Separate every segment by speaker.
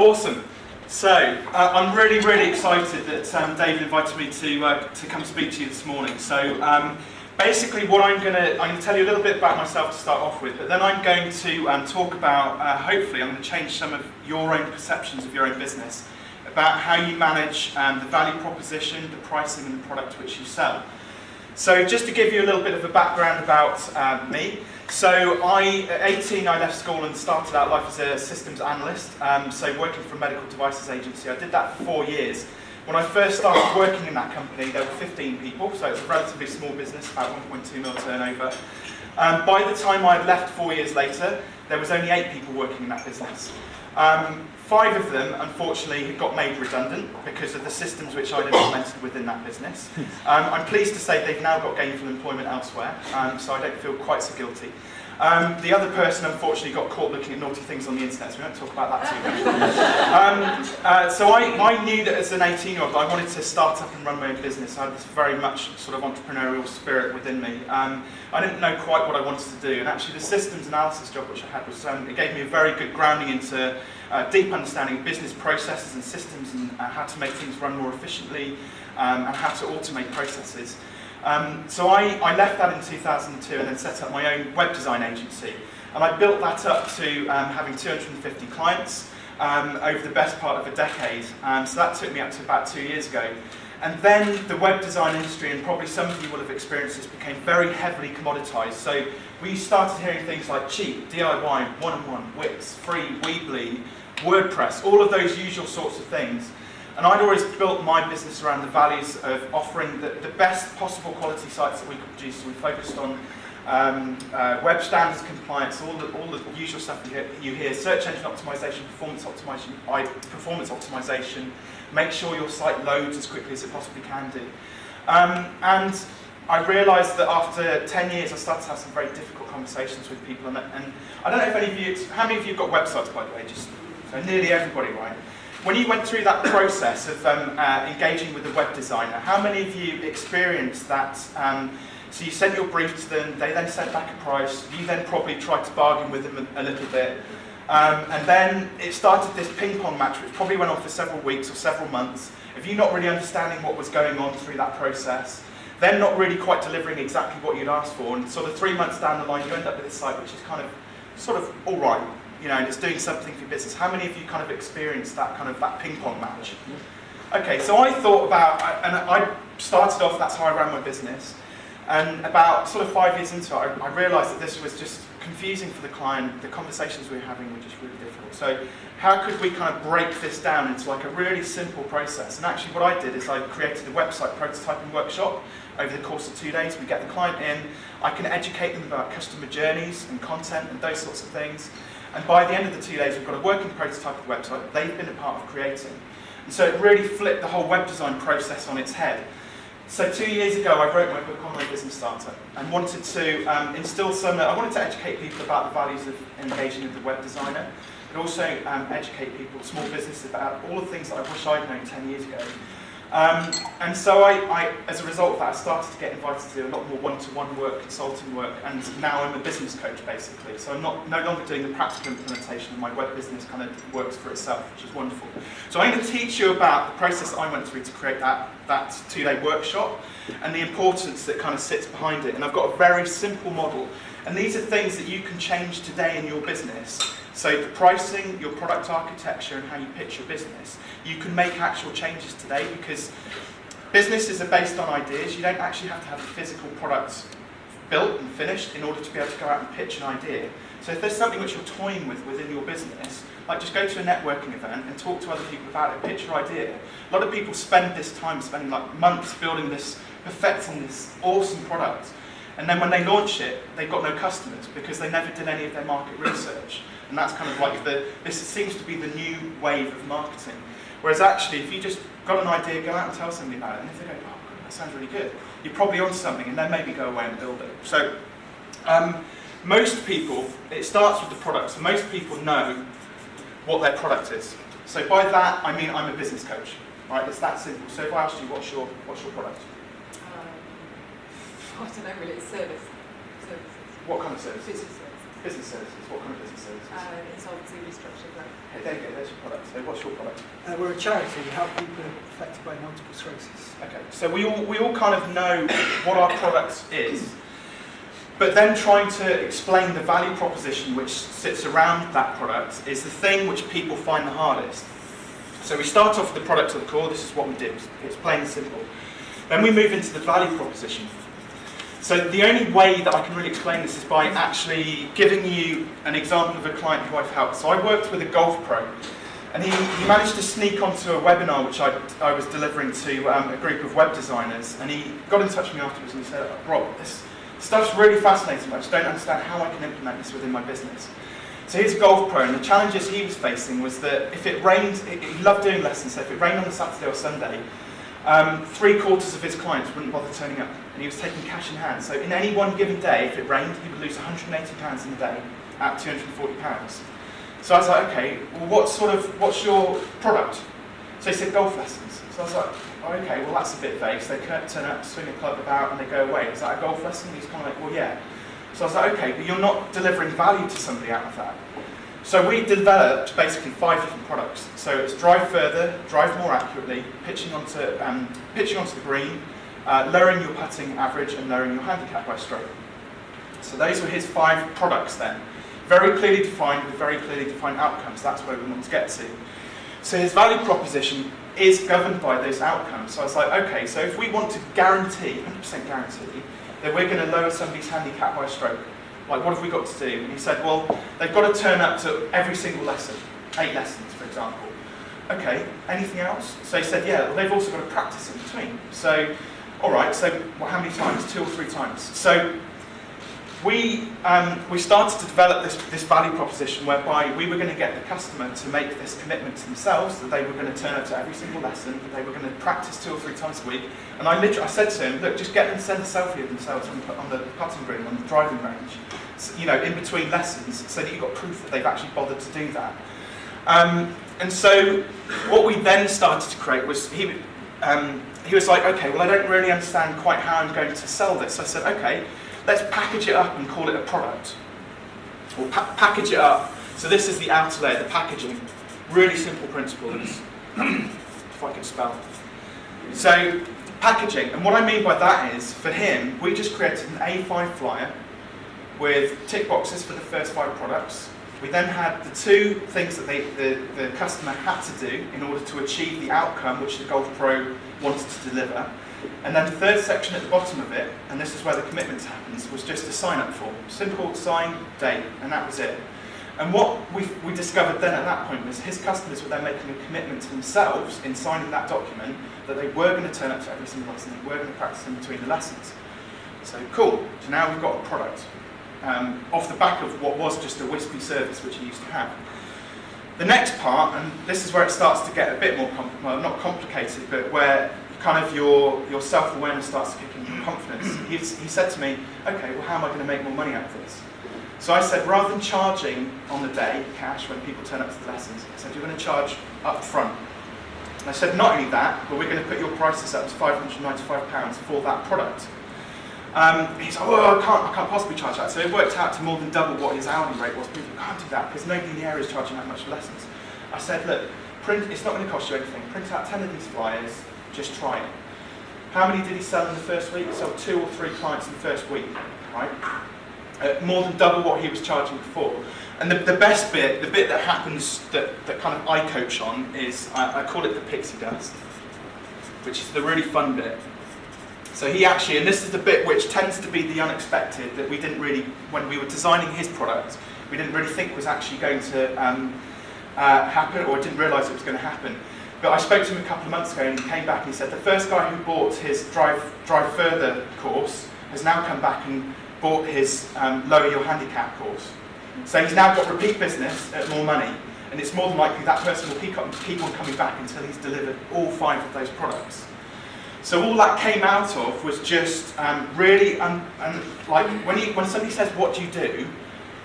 Speaker 1: Awesome. So, uh, I'm really, really excited that um, David invited me to, uh, to come speak to you this morning. So, um, basically what I'm going to, I'm going to tell you a little bit about myself to start off with, but then I'm going to um, talk about, uh, hopefully, I'm going to change some of your own perceptions of your own business, about how you manage um, the value proposition, the pricing and the product which you sell. So just to give you a little bit of a background about uh, me, so I, at 18, I left school and started out life as a systems analyst, um, so working for a medical devices agency. I did that for four years. When I first started working in that company, there were 15 people, so it's a relatively small business, about 1.2 mil turnover. Um, by the time I'd left four years later, there was only eight people working in that business. Um, five of them, unfortunately, had got made redundant because of the systems which I'd implemented within that business. Um, I'm pleased to say they've now got gainful employment elsewhere, um, so I don't feel quite so guilty. Um, the other person, unfortunately, got caught looking at naughty things on the internet, so we don't talk about that too much. um, uh, so I, I, knew that as an 18-year-old, I wanted to start up and run my own business. I had this very much sort of entrepreneurial spirit within me. Um, I didn't know quite what I wanted to do, and actually the systems analysis job which I had was, um, it gave me a very good grounding into uh, deep understanding of business processes and systems and uh, how to make things run more efficiently um, and how to automate processes. Um, so I, I left that in 2002 and then set up my own web design agency. And I built that up to um, having 250 clients um, over the best part of a decade. Um, so that took me up to about two years ago. And then the web design industry, and probably some of you will have experienced this, became very heavily commoditized. So we started hearing things like cheap, DIY, one-on-one, Wix, free, Weebly, WordPress, all of those usual sorts of things. And I'd always built my business around the values of offering the, the best possible quality sites that we could produce. So we focused on um, uh, web standards compliance, all the, all the usual stuff you hear, you hear, search engine optimization, performance optimization, I, performance optimization, make sure your site loads as quickly as it possibly can do. Um, and I realized that after 10 years I started to have some very difficult conversations with people and, and I don't know if any of you, how many of you have got websites by the way, just so nearly everybody, right? When you went through that process of um, uh, engaging with the web designer, how many of you experienced that? Um, so you sent your brief to them, they then sent back a price, you then probably tried to bargain with them a, a little bit, um, and then it started this ping pong match, which probably went on for several weeks or several months, of you not really understanding what was going on through that process, then not really quite delivering exactly what you'd asked for, and sort of three months down the line you end up with a site which is kind of, sort of all right, you know, and it's doing something for your business. How many of you kind of experienced that kind of that ping pong match? Okay, so I thought about, and I started off, that's how I ran my business, and about sort of five years into it, I, I realised that this was just confusing for the client, the conversations we were having were just really difficult. So how could we kind of break this down into like a really simple process? And actually what I did is I created a website prototyping workshop over the course of two days. We get the client in, I can educate them about customer journeys and content and those sorts of things. And by the end of the two days, we've got a working prototype of the website they've been a part of creating. And so it really flipped the whole web design process on its head. So two years ago, I wrote my book, Online Business Starter, and wanted to um, instill some, I wanted to educate people about the values of engaging with the web designer, but also um, educate people, small businesses, about all the things that I wish I'd known 10 years ago. Um, and so I, I, as a result of that, I started to get invited to do a lot more one-to-one -one work, consulting work, and now I'm a business coach, basically. So I'm not, no longer doing the practical implementation, my web business kind of works for itself, which is wonderful. So I'm going to teach you about the process I went through to create that, that two-day workshop, and the importance that kind of sits behind it. And I've got a very simple model, and these are things that you can change today in your business so the pricing, your product architecture and how you pitch your business, you can make actual changes today because businesses are based on ideas. You don't actually have to have a physical product built and finished in order to be able to go out and pitch an idea. So if there's something which you're toying with within your business, like just go to a networking event and talk to other people about it, pitch your idea. A lot of people spend this time spending like months building this, perfecting this awesome product. And then when they launch it, they've got no customers because they never did any of their market research. And that's kind of like the, this seems to be the new wave of marketing. Whereas actually, if you just got an idea, go out and tell somebody about it, and if they go, oh, that sounds really good, you're probably on something, and then maybe go away and build it. So, um, most people, it starts with the product, most people know what their product is. So by that, I mean I'm a business coach, right? It's that simple. So if I asked you, what's your, what's your product?
Speaker 2: I don't it's service. Services.
Speaker 1: What kind of service?
Speaker 2: Business service.
Speaker 1: Business services. What kind of business services?
Speaker 2: Uh, insolvency restructuring grant.
Speaker 1: Hey, there you go. There's your product. So what's your product?
Speaker 3: Uh, we're a charity. We help people affected by multiple sclerosis.
Speaker 1: Okay. So we all we all kind of know what our product is, but then trying to explain the value proposition which sits around that product is the thing which people find the hardest. So we start off with the product at the core. This is what we do. It's plain and simple. Then we move into the value proposition. So the only way that I can really explain this is by actually giving you an example of a client who I've helped. So I worked with a golf pro, and he, he managed to sneak onto a webinar which I, I was delivering to um, a group of web designers, and he got in touch with me afterwards and he said, Rob, this stuff's really fascinating, I just don't understand how I can implement this within my business. So he's a golf pro, and the challenges he was facing was that if it rained, he loved doing lessons, so if it rained on a Saturday or Sunday, um, three quarters of his clients wouldn't bother turning up, and he was taking cash in hand. So in any one given day, if it rained, he would lose £180 in a day at £240. So I was like, okay, well, what sort of, what's your product? So he said golf lessons. So I was like, oh, okay, well that's a bit vague. So they turn up, swing a club about, and they go away. Is that a golf lesson? He's kind of like, well, yeah. So I was like, okay, but you're not delivering value to somebody out of that. So we developed basically five different products. So it's drive further, drive more accurately, pitching onto, um, pitching onto the green, uh, lowering your putting average and lowering your handicap by stroke. So those were his five products then. Very clearly defined with very clearly defined outcomes. That's where we want to get to. So his value proposition is governed by those outcomes. So I was like, okay, so if we want to guarantee, 100% guarantee, that we're going to lower somebody's handicap by stroke, like, what have we got to do? And he said, well, they've got to turn up to every single lesson, eight lessons, for example. Okay, anything else? So he said, yeah, well, they've also got to practice in between. So, all right, so well, how many times? Two or three times. So we, um, we started to develop this, this value proposition whereby we were going to get the customer to make this commitment to themselves that they were going to turn up to every single lesson, that they were going to practice two or three times a week. And I literally I said to him, look, just get them to send a selfie of themselves on on the putting green, on the driving range, so, you know, in between lessons, so that you've got proof that they've actually bothered to do that. Um, and so what we then started to create was, he, um, he was like, okay, well, I don't really understand quite how I'm going to sell this. So I said, okay, let's package it up and call it a product. We'll pa package it up. So this is the outer layer, the packaging. Really simple principles, if I could spell. So packaging, and what I mean by that is, for him, we just created an A5 flyer with tick boxes for the first five products. We then had the two things that they, the, the customer had to do in order to achieve the outcome which the Golf Pro wanted to deliver. And then the third section at the bottom of it, and this is where the commitment happens, was just a sign-up form. Simple sign, date, and that was it. And what we, we discovered then at that point was his customers were then making a commitment to themselves in signing that document that they were going to turn up to every single lesson, they were going to practice in between the lessons. So cool, so now we've got a product um, off the back of what was just a wispy service which he used to have. The next part, and this is where it starts to get a bit more, well, not complicated, but where kind of your, your self-awareness starts to kick in, your confidence. He, he said to me, okay, well how am I going to make more money out of this? So I said, rather than charging on the day, cash, when people turn up to the lessons, I said, you're going to charge up front. And I said, not only that, but we're going to put your prices up to £595 for that product. Um, he's like, oh, I can't, I can't possibly charge that. So it worked out to more than double what his hourly rate was. People can't do that because nobody in the area is charging that much for lessons. I said, look, print, it's not going to cost you anything. Print out 10 of these flyers, just try it. How many did he sell in the first week? He sold two or three clients in the first week, right? Uh, more than double what he was charging before. And the, the best bit, the bit that happens that, that kind of I coach on is, I, I call it the pixie dust, which is the really fun bit. So he actually, and this is the bit which tends to be the unexpected that we didn't really, when we were designing his product, we didn't really think was actually going to um, uh, happen or didn't realise it was going to happen. But I spoke to him a couple of months ago and he came back and he said the first guy who bought his Drive, drive Further course has now come back and bought his um, Lower Your Handicap course. So he's now got repeat business at more money and it's more than likely that person will keep on, keep on coming back until he's delivered all five of those products. So all that came out of was just um, really, un, un, like when, you, when somebody says, what do you do?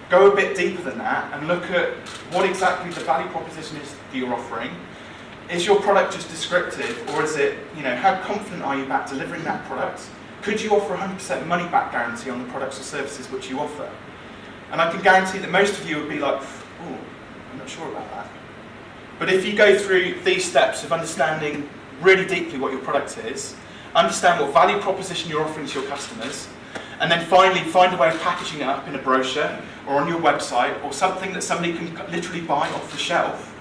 Speaker 1: Go a bit deeper than that and look at what exactly the value proposition is that you're offering. Is your product just descriptive or is it, you know, how confident are you about delivering that product? Could you offer 100% money back guarantee on the products or services which you offer? And I can guarantee that most of you would be like, oh, I'm not sure about that. But if you go through these steps of understanding really deeply what your product is, understand what value proposition you're offering to your customers, and then finally find a way of packaging it up in a brochure or on your website or something that somebody can literally buy off the shelf,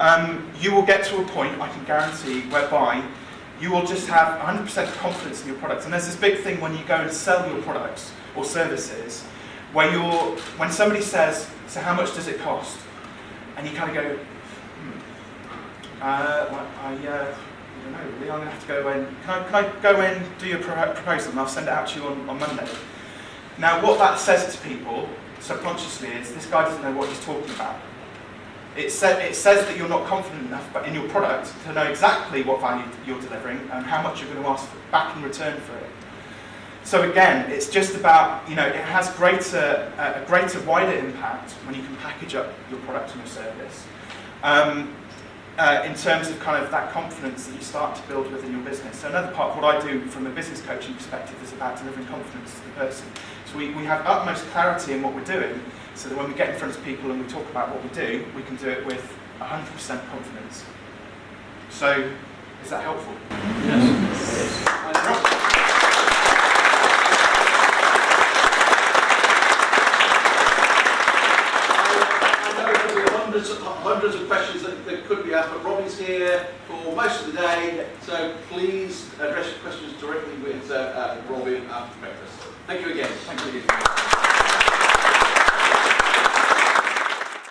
Speaker 1: um, you will get to a point, I can guarantee, whereby you will just have 100% confidence in your products. And there's this big thing when you go and sell your products or services, where you're, when somebody says, so how much does it cost? And you kind of go, hmm, uh, I, uh, I don't know, really, I'm going to have to go in, can I, can I go in, do your pro- proposal, and I'll send it out to you on, on Monday? Now, what that says to people subconsciously is this guy doesn't know what he's talking about. It, sa- it says that you're not confident enough but in your product to know exactly what value you're delivering and how much you're going to ask back in return for it. So again, it's just about, you know, it has greater, uh, a greater, wider impact when you can package up your product and your service. Um, uh, in terms of kind of that confidence that you start to build within your business. So another part of what I do from a business coaching perspective is about delivering confidence to the person. So we, we have utmost clarity in what we're doing, so that when we get in front of people and we talk about what we do, we can do it with 100% confidence. So, is that helpful?
Speaker 4: I